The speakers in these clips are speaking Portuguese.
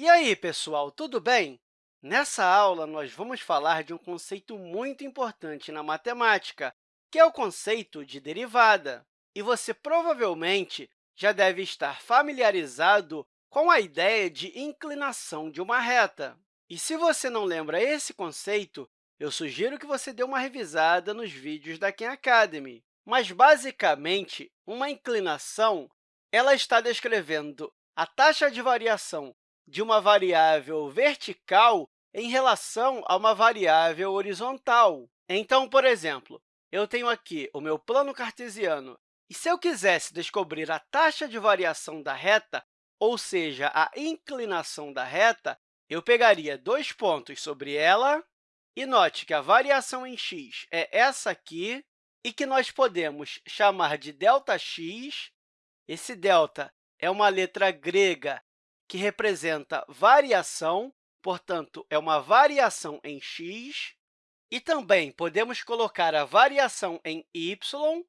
E aí, pessoal, tudo bem? Nessa aula, nós vamos falar de um conceito muito importante na matemática, que é o conceito de derivada. E você provavelmente já deve estar familiarizado com a ideia de inclinação de uma reta. E se você não lembra esse conceito, eu sugiro que você dê uma revisada nos vídeos da Khan Academy. Mas, basicamente, uma inclinação ela está descrevendo a taxa de variação de uma variável vertical em relação a uma variável horizontal. Então, por exemplo, eu tenho aqui o meu plano cartesiano, e se eu quisesse descobrir a taxa de variação da reta, ou seja, a inclinação da reta, eu pegaria dois pontos sobre ela, e note que a variação em x é essa aqui, e que nós podemos chamar de ΔX. Esse delta é uma letra grega que representa variação, portanto, é uma variação em x. E também podemos colocar a variação em y.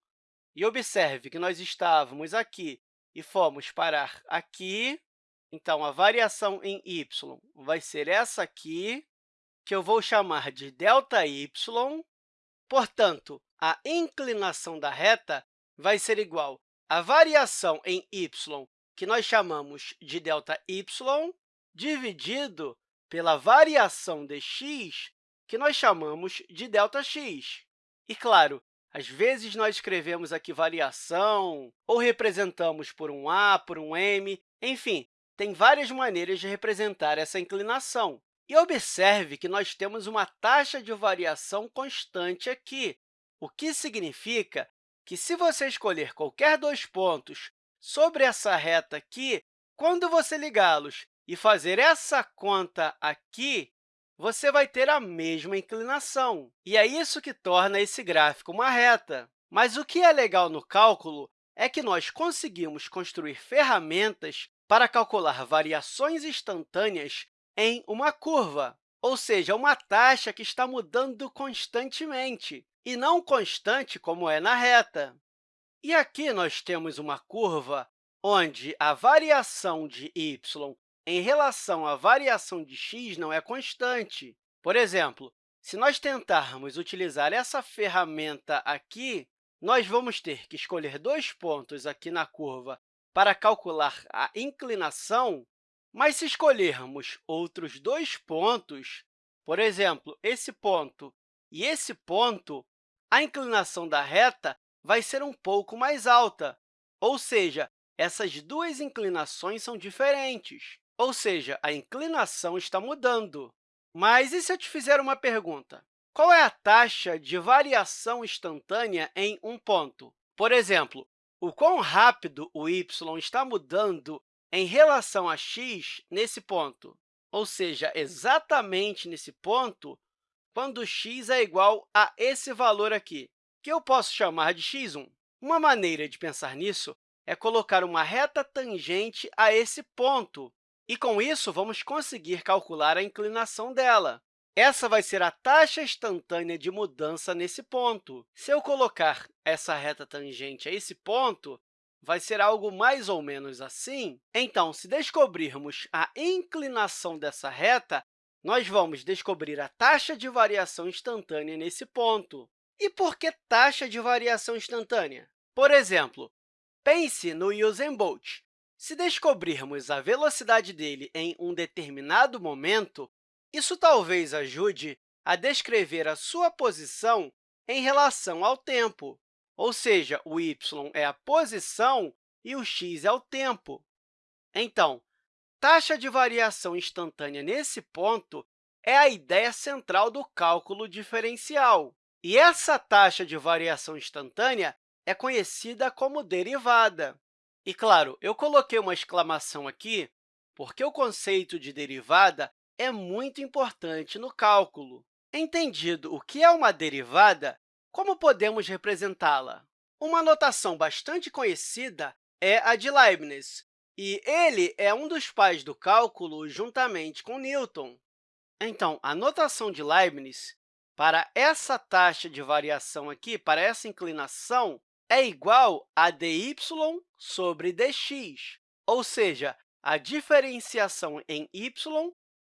E observe que nós estávamos aqui e fomos parar aqui. Então, a variação em y vai ser essa aqui, que eu vou chamar de ΔY. Portanto, a inclinação da reta vai ser igual à variação em y que nós chamamos de ΔY, dividido pela variação de x, que nós chamamos de ΔX. E, claro, às vezes nós escrevemos aqui variação, ou representamos por um a, por um m, enfim, tem várias maneiras de representar essa inclinação. E observe que nós temos uma taxa de variação constante aqui, o que significa que, se você escolher qualquer dois pontos sobre essa reta aqui, quando você ligá-los e fazer essa conta aqui, você vai ter a mesma inclinação. E é isso que torna esse gráfico uma reta. Mas o que é legal no cálculo é que nós conseguimos construir ferramentas para calcular variações instantâneas em uma curva, ou seja, uma taxa que está mudando constantemente, e não constante como é na reta. E aqui nós temos uma curva onde a variação de y em relação à variação de x não é constante. Por exemplo, se nós tentarmos utilizar essa ferramenta aqui, nós vamos ter que escolher dois pontos aqui na curva para calcular a inclinação, mas se escolhermos outros dois pontos, por exemplo, esse ponto e esse ponto, a inclinação da reta vai ser um pouco mais alta, ou seja, essas duas inclinações são diferentes, ou seja, a inclinação está mudando. Mas e se eu te fizer uma pergunta? Qual é a taxa de variação instantânea em um ponto? Por exemplo, o quão rápido o y está mudando em relação a x nesse ponto? Ou seja, exatamente nesse ponto, quando x é igual a esse valor aqui que eu posso chamar de x1. Uma maneira de pensar nisso é colocar uma reta tangente a esse ponto, e, com isso, vamos conseguir calcular a inclinação dela. Essa vai ser a taxa instantânea de mudança nesse ponto. Se eu colocar essa reta tangente a esse ponto, vai ser algo mais ou menos assim. Então, se descobrirmos a inclinação dessa reta, nós vamos descobrir a taxa de variação instantânea nesse ponto. E por que taxa de variação instantânea? Por exemplo, pense no Usain Bolt. Se descobrirmos a velocidade dele em um determinado momento, isso talvez ajude a descrever a sua posição em relação ao tempo, ou seja, o y é a posição e o x é o tempo. Então, taxa de variação instantânea nesse ponto é a ideia central do cálculo diferencial. E essa taxa de variação instantânea é conhecida como derivada. E, claro, eu coloquei uma exclamação aqui porque o conceito de derivada é muito importante no cálculo. Entendido o que é uma derivada, como podemos representá-la? Uma notação bastante conhecida é a de Leibniz, e ele é um dos pais do cálculo juntamente com Newton. Então, a notação de Leibniz para essa taxa de variação aqui, para essa inclinação, é igual a dy sobre dx, ou seja, a diferenciação em y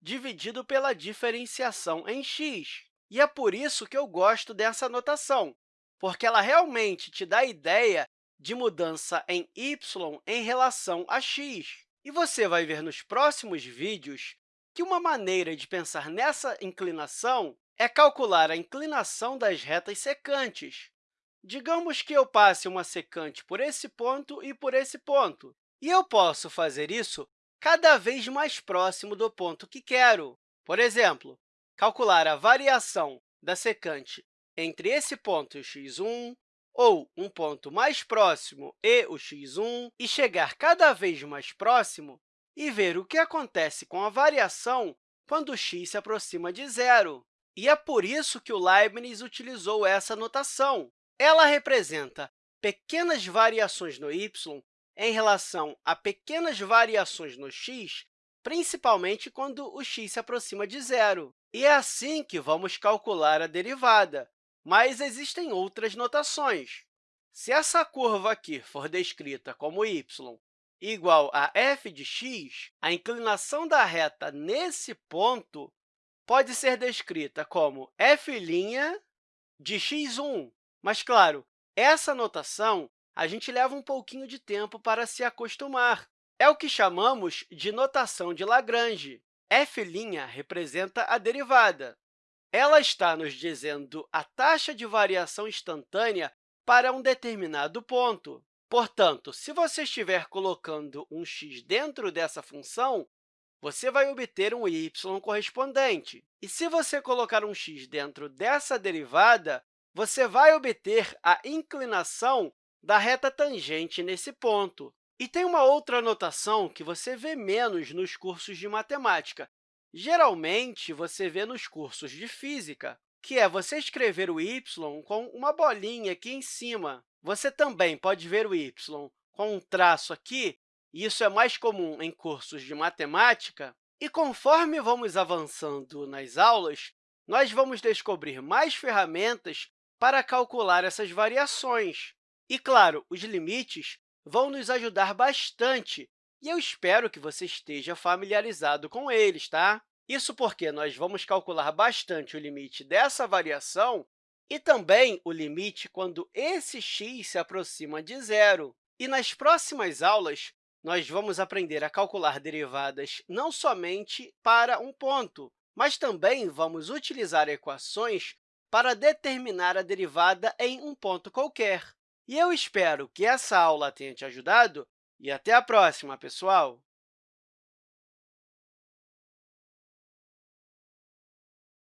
dividido pela diferenciação em x. E é por isso que eu gosto dessa notação, porque ela realmente te dá a ideia de mudança em y em relação a x. E você vai ver nos próximos vídeos que uma maneira de pensar nessa inclinação é calcular a inclinação das retas secantes. Digamos que eu passe uma secante por esse ponto e por esse ponto, e eu posso fazer isso cada vez mais próximo do ponto que quero. Por exemplo, calcular a variação da secante entre esse ponto e o x1, ou um ponto mais próximo e o x1, e chegar cada vez mais próximo e ver o que acontece com a variação quando x se aproxima de zero. E é por isso que o Leibniz utilizou essa notação. Ela representa pequenas variações no y em relação a pequenas variações no x, principalmente quando o x se aproxima de zero. E é assim que vamos calcular a derivada, mas existem outras notações. Se essa curva aqui for descrita como y igual a f de x, a inclinação da reta nesse ponto pode ser descrita como f' de x1. Mas, claro, essa notação a gente leva um pouquinho de tempo para se acostumar. É o que chamamos de notação de Lagrange. f' representa a derivada. Ela está nos dizendo a taxa de variação instantânea para um determinado ponto. Portanto, se você estiver colocando um x dentro dessa função, você vai obter um y correspondente. E se você colocar um x dentro dessa derivada, você vai obter a inclinação da reta tangente nesse ponto. E tem uma outra notação que você vê menos nos cursos de matemática. Geralmente, você vê nos cursos de física, que é você escrever o y com uma bolinha aqui em cima. Você também pode ver o y com um traço aqui, e isso é mais comum em cursos de matemática. E conforme vamos avançando nas aulas, nós vamos descobrir mais ferramentas para calcular essas variações. E, claro, os limites vão nos ajudar bastante, e eu espero que você esteja familiarizado com eles, tá? Isso porque nós vamos calcular bastante o limite dessa variação e também o limite quando esse x se aproxima de zero. E nas próximas aulas, nós vamos aprender a calcular derivadas não somente para um ponto, mas também vamos utilizar equações para determinar a derivada em um ponto qualquer. E eu espero que essa aula tenha te ajudado e até a próxima, pessoal!